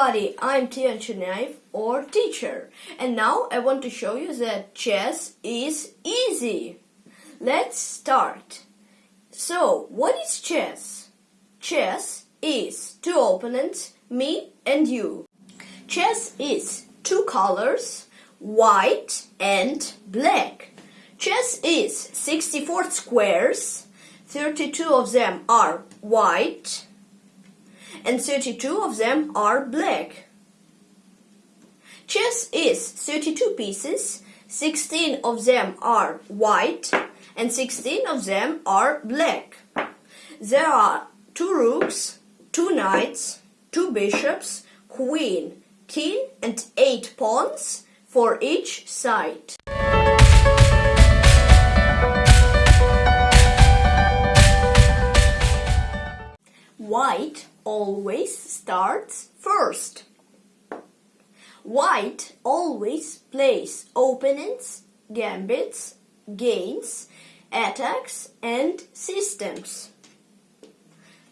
everybody, I'm Tian Chernaev or teacher and now I want to show you that chess is easy. Let's start. So, what is chess? Chess is two opponents, me and you. Chess is two colors, white and black. Chess is 64 squares, 32 of them are white and 32 of them are black. Chess is 32 pieces, 16 of them are white and 16 of them are black. There are two rooks, two knights, two bishops, queen, king and eight pawns for each side. White always starts first. White always plays openings, gambits, gains, attacks and systems.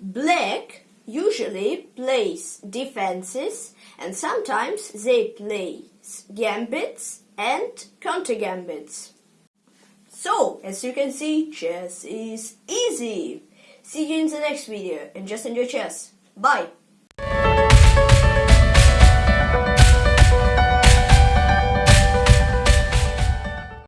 Black usually plays defenses and sometimes they play gambits and counter gambits. So, as you can see, chess is easy. See you in the next video and just enjoy chess. Bye!